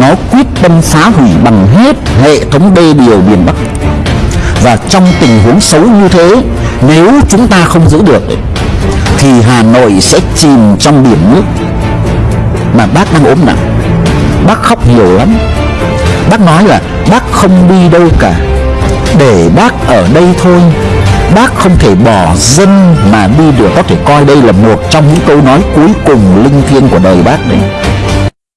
nó quyết tâm phá hủy bằng hết hệ thống đê điều miền Bắc. Và trong tình huống xấu như thế, nếu chúng ta không giữ được, thì Hà Nội sẽ chìm trong biển nước. Mà bác đang ốm nặng, bác khóc nhiều lắm. Bác nói là bác không đi đâu cả, để bác ở đây thôi. Bác không thể bỏ dân mà đi được. Có thể coi đây là một trong những câu nói cuối cùng linh thiêng của đời bác đấy.